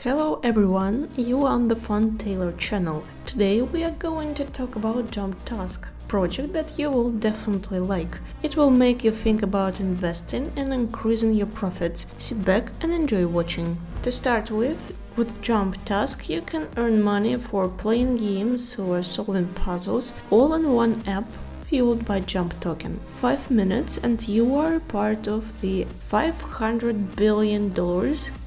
Hello everyone, you are on the Fun Taylor channel. Today we are going to talk about Jump Task, project that you will definitely like. It will make you think about investing and increasing your profits. Sit back and enjoy watching. To start with, with Jump Task you can earn money for playing games or solving puzzles all in one app fueled by Jump Token. 5 minutes and you are part of the $500 billion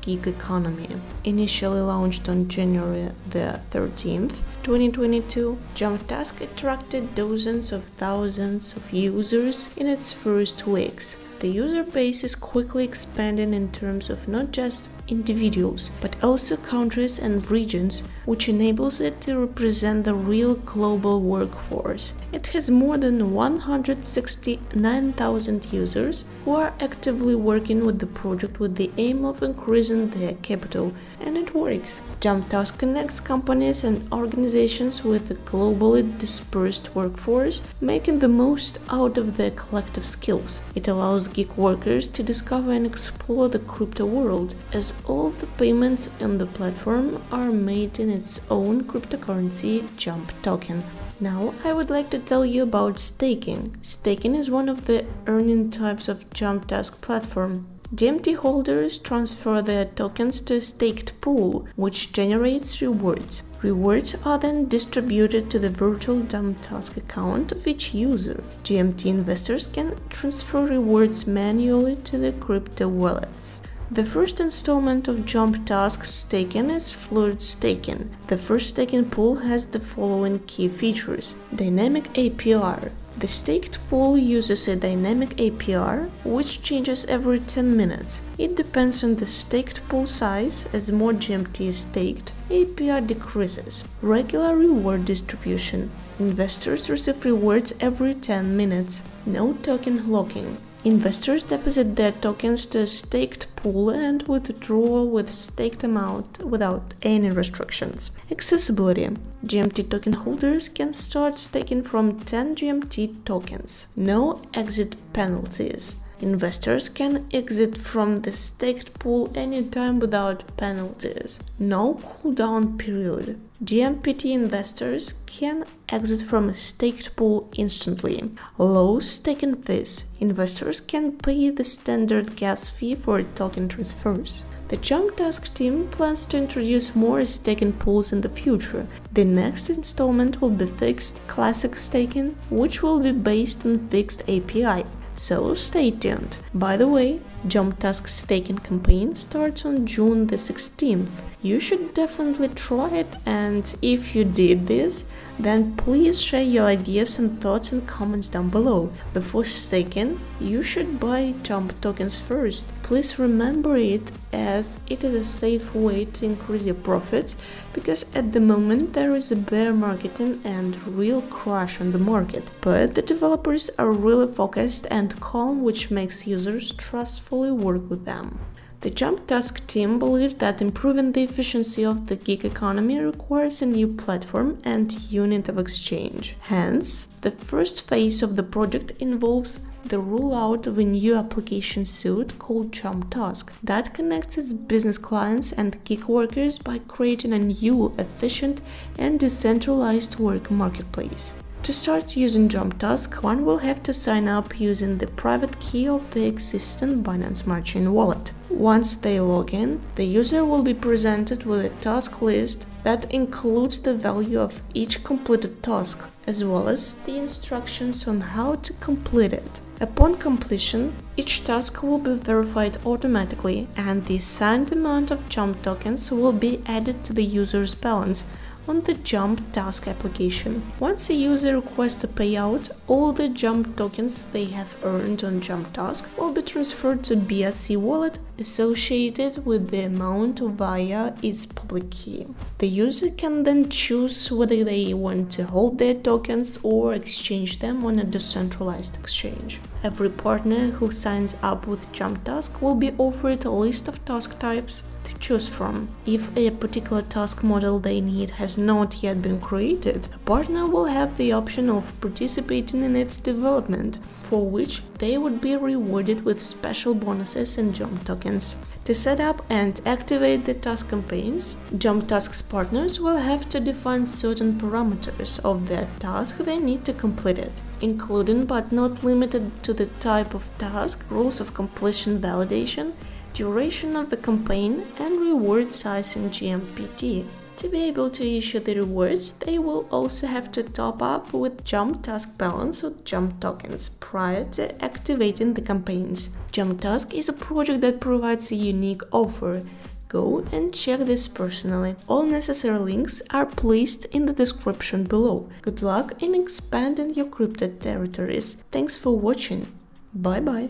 gig economy. Initially launched on January the 13th, 2022, Jump Task attracted dozens of thousands of users in its first weeks. The user base is quickly expanding in terms of not just individuals, but also countries and regions, which enables it to represent the real global workforce. It has more than 169,000 users who are actively working with the project with the aim of increasing their capital, and it works. JumpTask connects companies and organizations with a globally dispersed workforce, making the most out of their collective skills. It allows gig workers to discover and explore the crypto world, as all the payments on the platform are made in its own cryptocurrency Jump token. Now I would like to tell you about staking. Staking is one of the earning types of Jump Task platform. DMT holders transfer their tokens to a staked pool, which generates rewards. Rewards are then distributed to the virtual Jump Task account of each user. GMT investors can transfer rewards manually to the crypto wallets. The first installment of Jump Task staking is Fluid Staking. The first staking pool has the following key features. Dynamic APR. The staked pool uses a dynamic APR, which changes every 10 minutes. It depends on the staked pool size, as more GMT is staked, APR decreases. Regular reward distribution. Investors receive rewards every 10 minutes. No token locking. Investors deposit their tokens to a staked pool and withdraw with staked amount without any restrictions. Accessibility. GMT token holders can start staking from 10 GMT tokens. No exit penalties. Investors can exit from the staked pool anytime without penalties. No cooldown period. GMPT investors can exit from a staked pool instantly. Low staking fees. Investors can pay the standard gas fee for token transfers. The Jump Task team plans to introduce more staking pools in the future. The next installment will be Fixed Classic Staking, which will be based on Fixed APR so stay tuned. By the way, Jump Task staking campaign starts on June the 16th. You should definitely try it and if you did this, then please share your ideas and thoughts in comments down below. Before staking, you should buy Jump tokens first. Please remember it as it is a safe way to increase your profits because at the moment there is a bear market and real crash on the market. But the developers are really focused and calm which makes users trust successfully work with them. The Jump Task team believes that improving the efficiency of the gig economy requires a new platform and unit of exchange. Hence, the first phase of the project involves the rollout of a new application suite called Jump Task that connects its business clients and gig workers by creating a new, efficient, and decentralized work marketplace. To start using Jump Task, one will have to sign up using the private key of the existing Binance Smart Chain wallet. Once they log in, the user will be presented with a task list that includes the value of each completed task, as well as the instructions on how to complete it. Upon completion, each task will be verified automatically and the assigned amount of jump tokens will be added to the user's balance on the Jump Task application. Once a user requests a payout, all the Jump tokens they have earned on Jump Task will be transferred to BSC wallet associated with the amount via its public key. The user can then choose whether they want to hold their tokens or exchange them on a decentralized exchange. Every partner who signs up with Jump Task will be offered a list of task types to choose from. If a particular task model they need has not yet been created, a partner will have the option of participating in its development, for which they would be rewarded with special bonuses and jump tokens. To set up and activate the task campaigns, Jump Tasks partners will have to define certain parameters of the task they need to complete it, including but not limited to the type of task, rules of completion validation, duration of the campaign, and reward size in GMPT. To be able to issue the rewards, they will also have to top up with Jump Task Balance or Jump tokens prior to activating the campaigns. Jump Task is a project that provides a unique offer. Go and check this personally. All necessary links are placed in the description below. Good luck in expanding your crypto territories. Thanks for watching. Bye bye.